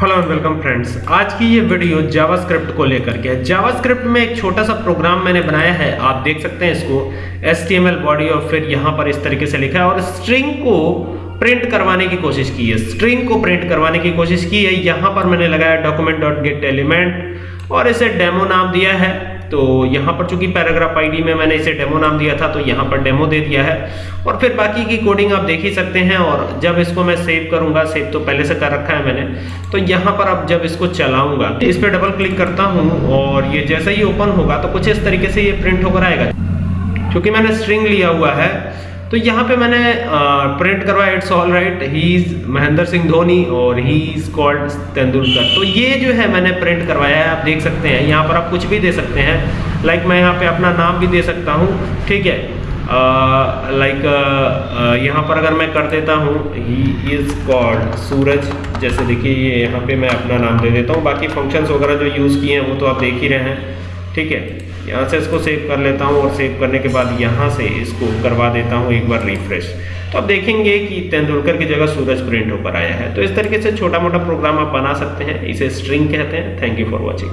Hello and welcome friends आज की ये वीडियो जावास्क्रिप्ट को लेकर के है। जावास्क्रिप्ट में एक छोटा सा प्रोग्राम मैंने बनाया है। आप देख सकते हैं इसको। एच बॉडी और फिर यहाँ पर इस तरीके से लिखा है और स्ट्रिंग को प्रिंट करवाने की कोशिश की है। स्ट्रिंग को प्रिंट करवाने की कोशिश की है। यहाँ पर मैंने लगाया डॉक्यूमेंट डॉट गेट एलिमेंट और इसे डेमो नाम दिया है। तो यहाँ पर चूँकि पैराग्राफ आईडी में मैंने इसे डेमो नाम दिया था तो यहाँ पर डेमो दे दिया है। और फिर बाकी की कोडिंग आप देख ही सकते हैं, और जब इसको मैं सेव करूँगा सेव तो पहले से कर रखा है मैंने तो यहाँ पर अब जब इसको चलाऊँगा, इस पर डबल क्लिक करता हूँ, और ये जैसे ही ओपन होगा तो कुछ इस तरीके से ये प्रिंट होकर आएगा। क्योंकि मैंने स्ट्रिंग लिया हुआ है तो यहाँ पे मैंने प्रिंट करवाया it's all right he is Mahendra Singh Dhoni और ही इज़ कॉल्ड तेंदुलकर तो ये जो है मैंने प्रिंट करवाया है, आप देख सकते हैं। यहाँ पर आप कुछ भी दे सकते हैं। लाइक मैं यहाँ पे अपना नाम भी दे सकता हूँ। ठीक है? लाइक यहाँ पर अगर मैं कर देता हूँ ही इज़ कॉल्ड सूरज जैसे देखिए, ये यहाँ पे मैं अपना नाम दे देता हूँ। बाकी फ़ंक्शंस वगैरह जो यूज़ किए हैं, वो तो आप देख ही रहे हैं। ठीक है? यहाँ से इसको सेव कर लेता हूँ और सेव करने के बाद यहाँ से इसको करवा देता हूँ एक बार रिफ्रेश तो आप देखेंगे कि तेंदुलकर की जगह सूरज प्रिंट होकर आया है। तो इस तरीके से छोटा मोटा प्रोग्राम आप बना सकते हैं। इसे स्ट्रिंग कहते हैं। Thank you for watching